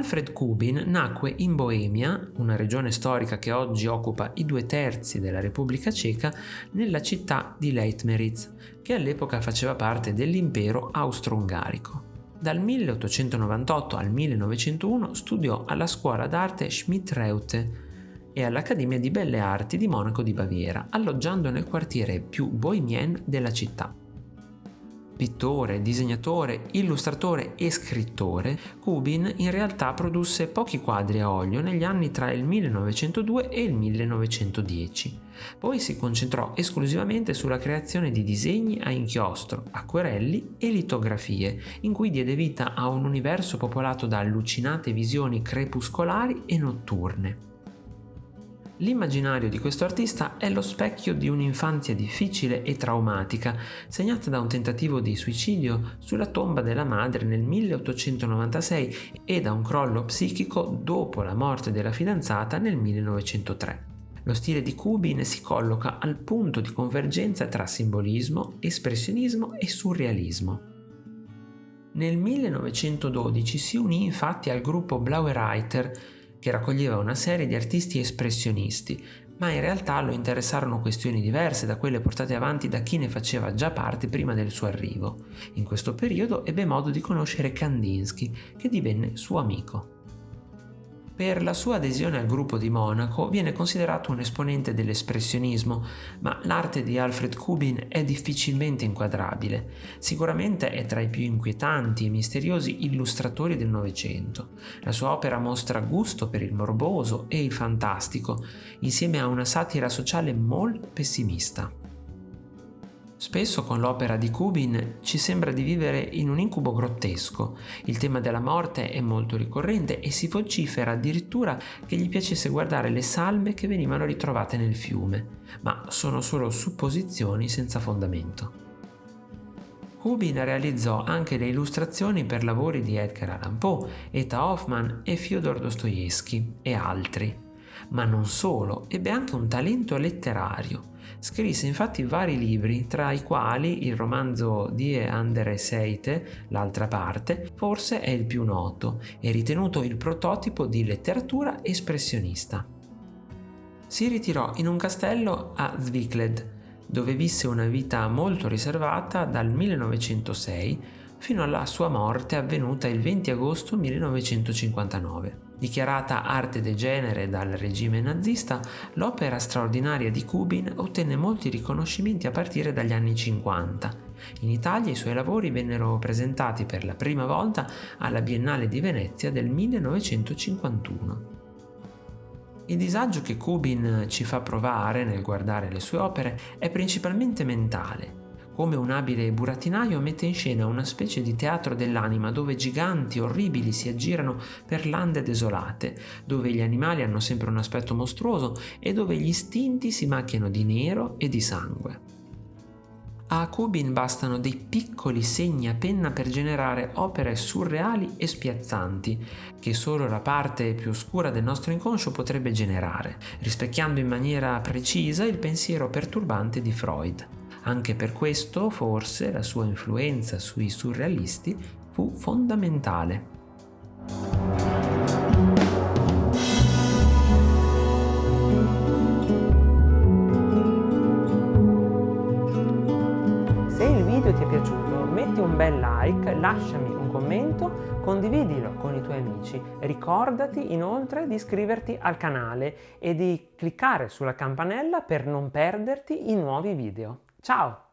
Alfred Kubin nacque in Boemia, una regione storica che oggi occupa i due terzi della Repubblica Ceca, nella città di Leitmeritz, che all'epoca faceva parte dell'impero austro-ungarico. Dal 1898 al 1901 studiò alla scuola d'arte Schmidt-Reute e all'Accademia di Belle Arti di Monaco di Baviera, alloggiando nel quartiere più bohemien della città. Pittore, disegnatore, illustratore e scrittore, Kubin in realtà produsse pochi quadri a olio negli anni tra il 1902 e il 1910. Poi si concentrò esclusivamente sulla creazione di disegni a inchiostro, acquerelli e litografie, in cui diede vita a un universo popolato da allucinate visioni crepuscolari e notturne. L'immaginario di questo artista è lo specchio di un'infanzia difficile e traumatica, segnata da un tentativo di suicidio sulla tomba della madre nel 1896 e da un crollo psichico dopo la morte della fidanzata nel 1903. Lo stile di Kubin si colloca al punto di convergenza tra simbolismo, espressionismo e surrealismo. Nel 1912 si unì infatti al gruppo Blauer che raccoglieva una serie di artisti espressionisti, ma in realtà lo interessarono questioni diverse da quelle portate avanti da chi ne faceva già parte prima del suo arrivo. In questo periodo ebbe modo di conoscere Kandinsky, che divenne suo amico. Per la sua adesione al gruppo di Monaco viene considerato un esponente dell'espressionismo, ma l'arte di Alfred Kubin è difficilmente inquadrabile. Sicuramente è tra i più inquietanti e misteriosi illustratori del Novecento. La sua opera mostra gusto per il morboso e il fantastico, insieme a una satira sociale molto pessimista. Spesso con l'opera di Kubin ci sembra di vivere in un incubo grottesco. Il tema della morte è molto ricorrente e si vocifera addirittura che gli piacesse guardare le salme che venivano ritrovate nel fiume, ma sono solo supposizioni senza fondamento. Kubin realizzò anche le illustrazioni per lavori di Edgar Allan Poe, Eta Hoffman e Fyodor Dostoevsky e altri. Ma non solo, ebbe anche un talento letterario. Scrisse infatti vari libri, tra i quali il romanzo Die andere Seite, l'altra parte, forse è il più noto e ritenuto il prototipo di letteratura espressionista. Si ritirò in un castello a Zwicklet, dove visse una vita molto riservata dal 1906 fino alla sua morte avvenuta il 20 agosto 1959. Dichiarata arte degenere dal regime nazista, l'opera straordinaria di Kubin ottenne molti riconoscimenti a partire dagli anni 50. In Italia i suoi lavori vennero presentati per la prima volta alla Biennale di Venezia del 1951. Il disagio che Kubin ci fa provare nel guardare le sue opere è principalmente mentale come un abile burattinaio mette in scena una specie di teatro dell'anima dove giganti orribili si aggirano per lande desolate, dove gli animali hanno sempre un aspetto mostruoso e dove gli istinti si macchiano di nero e di sangue. A Kubin bastano dei piccoli segni a penna per generare opere surreali e spiazzanti, che solo la parte più oscura del nostro inconscio potrebbe generare, rispecchiando in maniera precisa il pensiero perturbante di Freud. Anche per questo, forse, la sua influenza sui surrealisti fu fondamentale. Se il video ti è piaciuto metti un bel like, lasciami un commento, condividilo con i tuoi amici. Ricordati inoltre di iscriverti al canale e di cliccare sulla campanella per non perderti i nuovi video. Ciao!